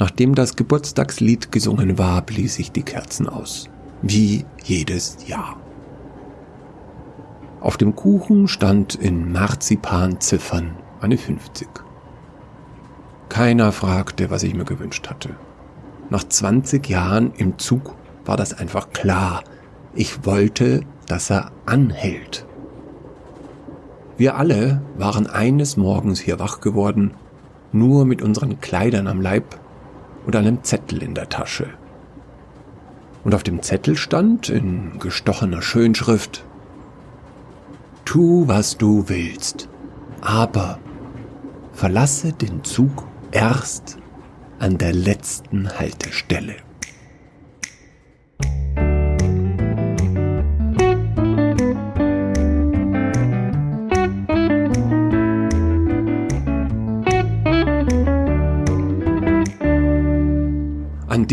Nachdem das Geburtstagslied gesungen war, blies ich die Kerzen aus. Wie jedes Jahr. Auf dem Kuchen stand in Marzipanziffern eine 50. Keiner fragte, was ich mir gewünscht hatte. Nach 20 Jahren im Zug war das einfach klar. Ich wollte, dass er anhält. Wir alle waren eines Morgens hier wach geworden, nur mit unseren Kleidern am Leib und einem Zettel in der Tasche. Und auf dem Zettel stand in gestochener Schönschrift Tu, was du willst, aber verlasse den Zug erst an der letzten Haltestelle.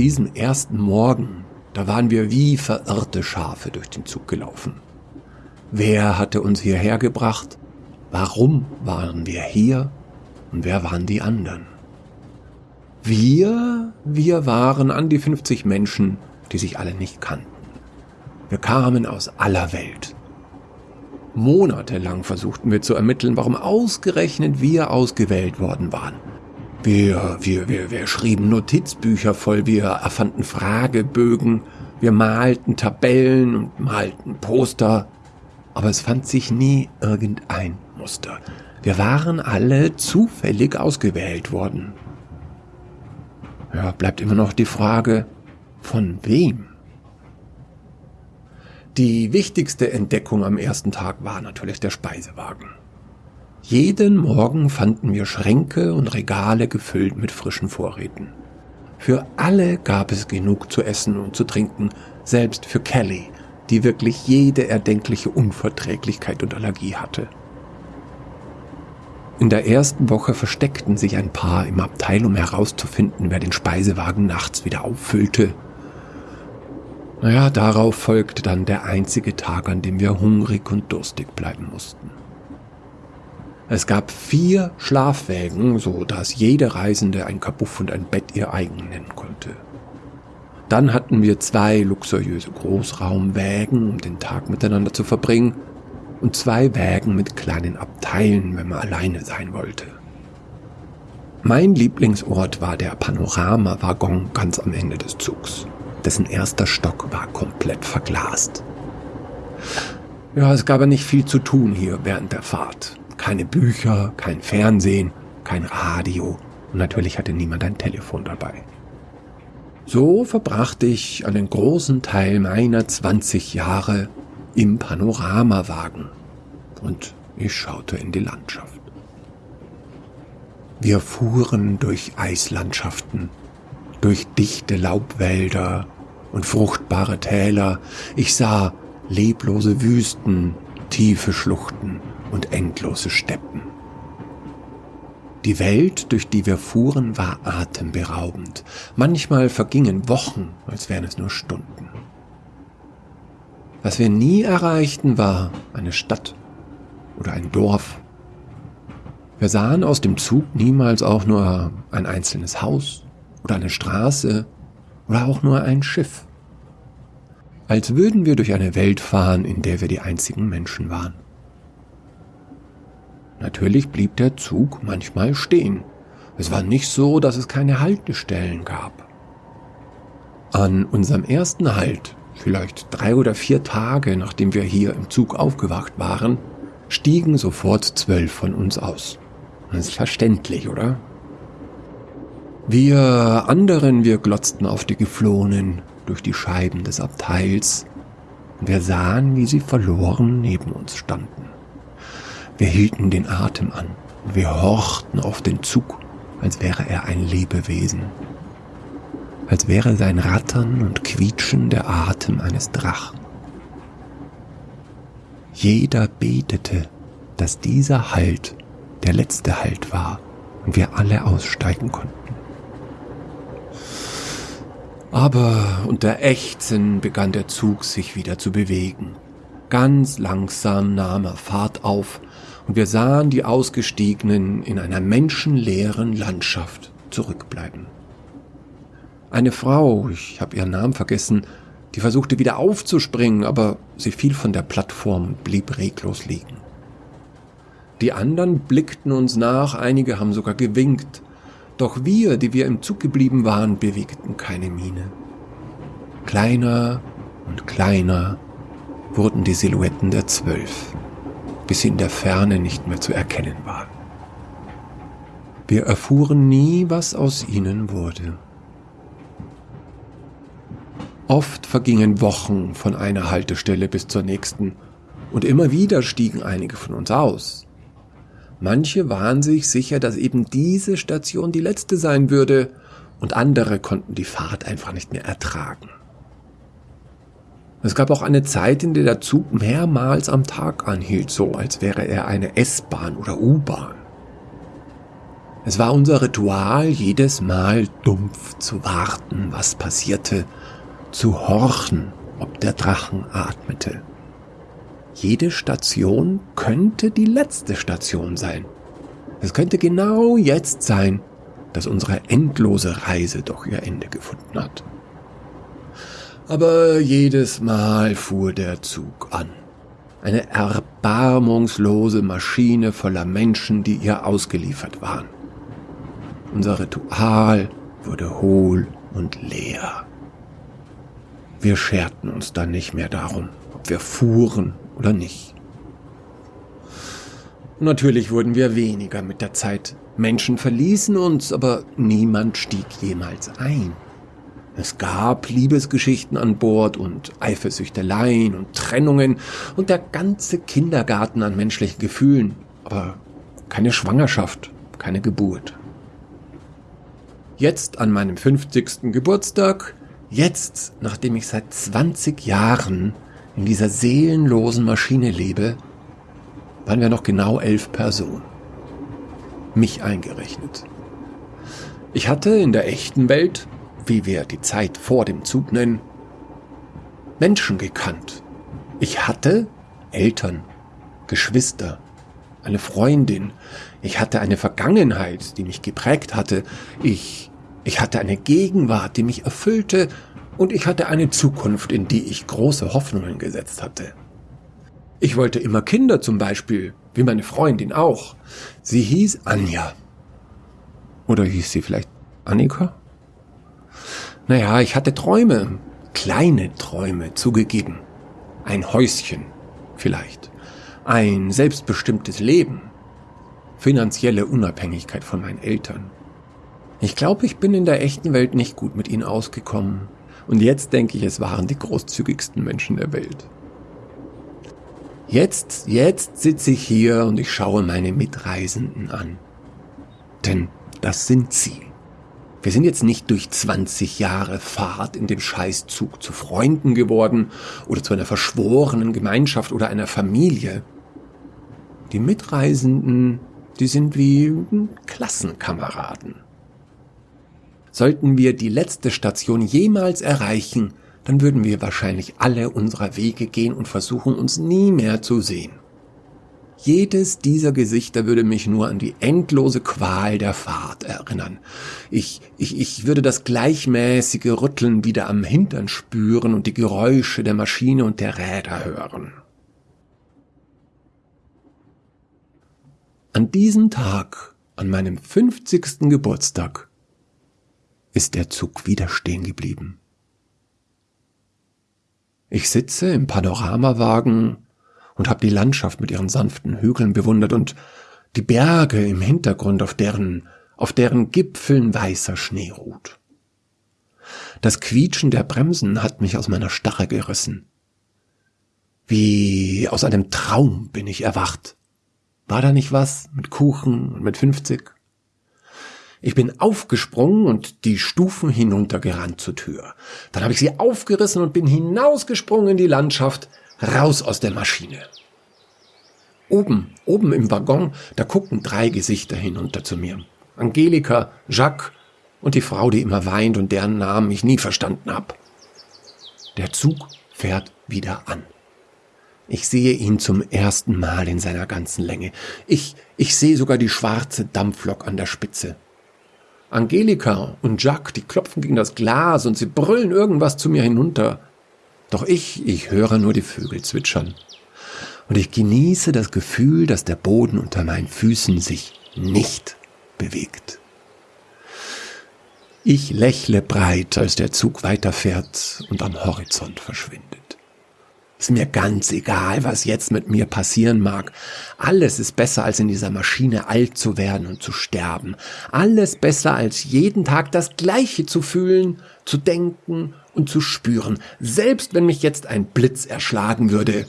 Diesem ersten Morgen, da waren wir wie verirrte Schafe durch den Zug gelaufen. Wer hatte uns hierher gebracht? Warum waren wir hier? Und wer waren die anderen? Wir, wir waren an die 50 Menschen, die sich alle nicht kannten. Wir kamen aus aller Welt. Monatelang versuchten wir zu ermitteln, warum ausgerechnet wir ausgewählt worden waren. Wir, wir, wir, wir schrieben Notizbücher voll, wir erfanden Fragebögen, wir malten Tabellen und malten Poster aber es fand sich nie irgendein Muster. Wir waren alle zufällig ausgewählt worden. Ja, bleibt immer noch die Frage, von wem? Die wichtigste Entdeckung am ersten Tag war natürlich der Speisewagen. Jeden Morgen fanden wir Schränke und Regale gefüllt mit frischen Vorräten. Für alle gab es genug zu essen und zu trinken, selbst für Kelly, die wirklich jede erdenkliche Unverträglichkeit und Allergie hatte. In der ersten Woche versteckten sich ein paar im Abteil, um herauszufinden, wer den Speisewagen nachts wieder auffüllte. Naja, darauf folgte dann der einzige Tag, an dem wir hungrig und durstig bleiben mussten. Es gab vier Schlafwägen, so dass jede Reisende ein Kabuff und ein Bett ihr eigen nennen konnte. Dann hatten wir zwei luxuriöse Großraumwägen, um den Tag miteinander zu verbringen, und zwei Wägen mit kleinen Abteilen, wenn man alleine sein wollte. Mein Lieblingsort war der Panoramawaggon ganz am Ende des Zugs. Dessen erster Stock war komplett verglast. Ja, es gab ja nicht viel zu tun hier während der Fahrt. Keine Bücher, kein Fernsehen, kein Radio und natürlich hatte niemand ein Telefon dabei. So verbrachte ich einen großen Teil meiner 20 Jahre im Panoramawagen und ich schaute in die Landschaft. Wir fuhren durch Eislandschaften, durch dichte Laubwälder und fruchtbare Täler. Ich sah leblose Wüsten, tiefe Schluchten und endlose Steppen. Die Welt, durch die wir fuhren, war atemberaubend. Manchmal vergingen Wochen, als wären es nur Stunden. Was wir nie erreichten, war eine Stadt oder ein Dorf. Wir sahen aus dem Zug niemals auch nur ein einzelnes Haus oder eine Straße oder auch nur ein Schiff. Als würden wir durch eine Welt fahren, in der wir die einzigen Menschen waren. Natürlich blieb der Zug manchmal stehen. Es war nicht so, dass es keine Haltestellen gab. An unserem ersten Halt, vielleicht drei oder vier Tage nachdem wir hier im Zug aufgewacht waren, stiegen sofort zwölf von uns aus. Das ist verständlich, oder? Wir anderen, wir glotzten auf die Geflohenen durch die Scheiben des Abteils wir sahen, wie sie verloren neben uns standen. Wir hielten den Atem an und wir horchten auf den Zug, als wäre er ein Lebewesen. Als wäre sein Rattern und Quietschen der Atem eines Drachen. Jeder betete, dass dieser Halt der letzte Halt war und wir alle aussteigen konnten. Aber unter Ächzen begann der Zug sich wieder zu bewegen. Ganz langsam nahm er Fahrt auf und wir sahen die Ausgestiegenen in einer menschenleeren Landschaft zurückbleiben. Eine Frau, ich habe ihren Namen vergessen, die versuchte wieder aufzuspringen, aber sie fiel von der Plattform und blieb reglos liegen. Die anderen blickten uns nach, einige haben sogar gewinkt, doch wir, die wir im Zug geblieben waren, bewegten keine Miene. Kleiner und kleiner wurden die Silhouetten der Zwölf, bis sie in der Ferne nicht mehr zu erkennen waren. Wir erfuhren nie, was aus ihnen wurde. Oft vergingen Wochen von einer Haltestelle bis zur nächsten, und immer wieder stiegen einige von uns aus. Manche waren sich sicher, dass eben diese Station die letzte sein würde, und andere konnten die Fahrt einfach nicht mehr ertragen. Es gab auch eine Zeit, in der der Zug mehrmals am Tag anhielt, so als wäre er eine S-Bahn oder U-Bahn. Es war unser Ritual, jedes Mal dumpf zu warten, was passierte, zu horchen, ob der Drachen atmete. Jede Station könnte die letzte Station sein. Es könnte genau jetzt sein, dass unsere endlose Reise doch ihr Ende gefunden hat. Aber jedes Mal fuhr der Zug an. Eine erbarmungslose Maschine voller Menschen, die ihr ausgeliefert waren. Unser Ritual wurde hohl und leer. Wir scherten uns dann nicht mehr darum, ob wir fuhren oder nicht. Natürlich wurden wir weniger mit der Zeit. Menschen verließen uns, aber niemand stieg jemals ein. Es gab Liebesgeschichten an Bord und Eifersüchteleien und Trennungen und der ganze Kindergarten an menschlichen Gefühlen, aber keine Schwangerschaft, keine Geburt. Jetzt an meinem 50. Geburtstag, jetzt, nachdem ich seit 20 Jahren in dieser seelenlosen Maschine lebe, waren wir noch genau elf Personen. Mich eingerechnet. Ich hatte in der echten Welt, wie wir die Zeit vor dem Zug nennen, Menschen gekannt. Ich hatte Eltern, Geschwister, eine Freundin. Ich hatte eine Vergangenheit, die mich geprägt hatte. Ich, ich hatte eine Gegenwart, die mich erfüllte. Und ich hatte eine Zukunft, in die ich große Hoffnungen gesetzt hatte. Ich wollte immer Kinder zum Beispiel, wie meine Freundin auch. Sie hieß Anja. Oder hieß sie vielleicht Annika? Naja, ich hatte Träume, kleine Träume zugegeben. Ein Häuschen, vielleicht ein selbstbestimmtes Leben, finanzielle Unabhängigkeit von meinen Eltern. Ich glaube, ich bin in der echten Welt nicht gut mit ihnen ausgekommen. Und jetzt denke ich, es waren die großzügigsten Menschen der Welt. Jetzt, jetzt sitze ich hier und ich schaue meine Mitreisenden an. Denn das sind sie. Wir sind jetzt nicht durch 20 Jahre Fahrt in dem Scheißzug zu Freunden geworden oder zu einer verschworenen Gemeinschaft oder einer Familie. Die Mitreisenden, die sind wie Klassenkameraden. Sollten wir die letzte Station jemals erreichen, dann würden wir wahrscheinlich alle unserer Wege gehen und versuchen, uns nie mehr zu sehen. Jedes dieser Gesichter würde mich nur an die endlose Qual der Fahrt erinnern. Ich, ich, ich würde das gleichmäßige Rütteln wieder am Hintern spüren und die Geräusche der Maschine und der Räder hören. An diesem Tag, an meinem 50. Geburtstag, ist der Zug wieder stehen geblieben. Ich sitze im Panoramawagen und habe die Landschaft mit ihren sanften Hügeln bewundert und die Berge im Hintergrund, auf deren, auf deren Gipfeln weißer Schnee ruht. Das Quietschen der Bremsen hat mich aus meiner Starre gerissen. Wie aus einem Traum bin ich erwacht. War da nicht was mit Kuchen und mit 50? Ich bin aufgesprungen und die Stufen hinuntergerannt zur Tür. Dann habe ich sie aufgerissen und bin hinausgesprungen in die Landschaft, raus aus der Maschine. Oben, oben im Waggon, da guckten drei Gesichter hinunter zu mir. Angelika, Jacques und die Frau, die immer weint und deren Namen ich nie verstanden hab. Der Zug fährt wieder an. Ich sehe ihn zum ersten Mal in seiner ganzen Länge. Ich, ich sehe sogar die schwarze Dampflok an der Spitze. Angelika und Jacques, die klopfen gegen das Glas und sie brüllen irgendwas zu mir hinunter. Doch ich, ich höre nur die Vögel zwitschern. Und ich genieße das Gefühl, dass der Boden unter meinen Füßen sich nicht bewegt. Ich lächle breit, als der Zug weiterfährt und am Horizont verschwindet. Ist mir ganz egal, was jetzt mit mir passieren mag. Alles ist besser, als in dieser Maschine alt zu werden und zu sterben. Alles besser, als jeden Tag das Gleiche zu fühlen, zu denken und zu spüren. Selbst wenn mich jetzt ein Blitz erschlagen würde.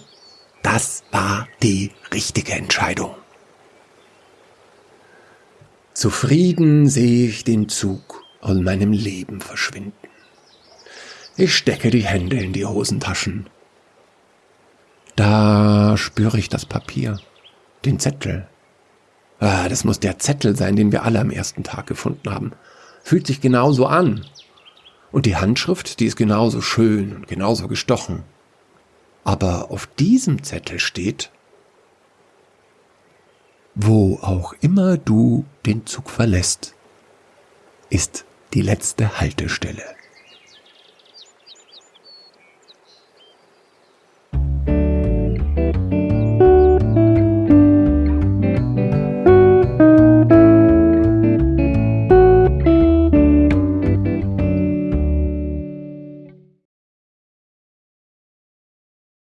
Das war die richtige Entscheidung. Zufrieden sehe ich den Zug aus meinem Leben verschwinden. Ich stecke die Hände in die Hosentaschen. Da spüre ich das Papier, den Zettel. Ah, das muss der Zettel sein, den wir alle am ersten Tag gefunden haben. Fühlt sich genauso an. Und die Handschrift, die ist genauso schön und genauso gestochen. Aber auf diesem Zettel steht, wo auch immer du den Zug verlässt, ist die letzte Haltestelle.